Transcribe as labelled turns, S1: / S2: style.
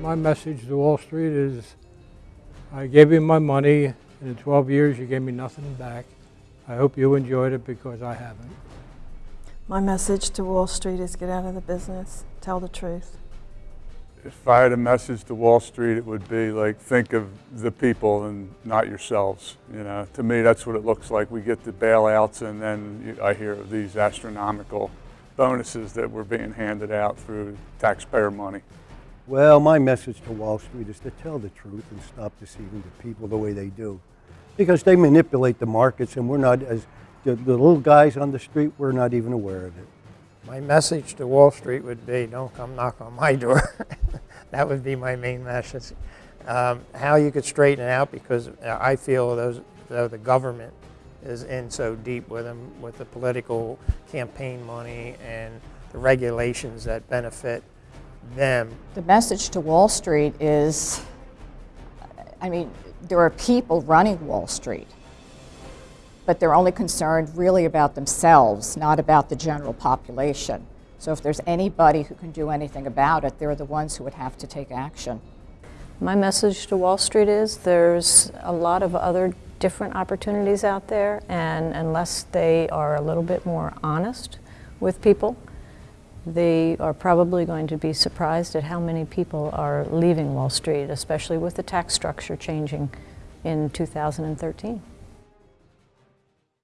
S1: my message to Wall Street is I gave you my money, and in 12 years you gave me nothing back. I hope you enjoyed it because I haven't.
S2: My message to Wall Street is get out of the business, tell the truth.
S3: If I had a message to Wall Street, it would be like, think of the people and not yourselves. You know, to me, that's what it looks like. We get the bailouts, and then you- I hear of these astronomical bonuses that were being handed out through taxpayer money.
S4: Well, my message to Wall Street is to tell the truth and stop deceiving the people the way they do. Because they manipulate the markets and we're not, as the, the little guys on the street, we're not even aware of it.
S5: My message to Wall Street would be, don't come knock on my door. that would be my main message. Um, how you could straighten it out, because I feel those, though the government is in so deep with them, with the political campaign money and the regulations that benefit them.
S6: The message to Wall Street is, I mean, there are people running Wall Street, but they're only concerned really about themselves, not about the general population. So if there's anybody who can do anything about it, they're the ones who would have to take action.
S7: My message to Wall Street is there's a lot of other different opportunities out there, and unless they are a little bit more honest with people, they are probably going to be surprised at how many people are leaving Wall Street, especially with the tax structure changing in 2013.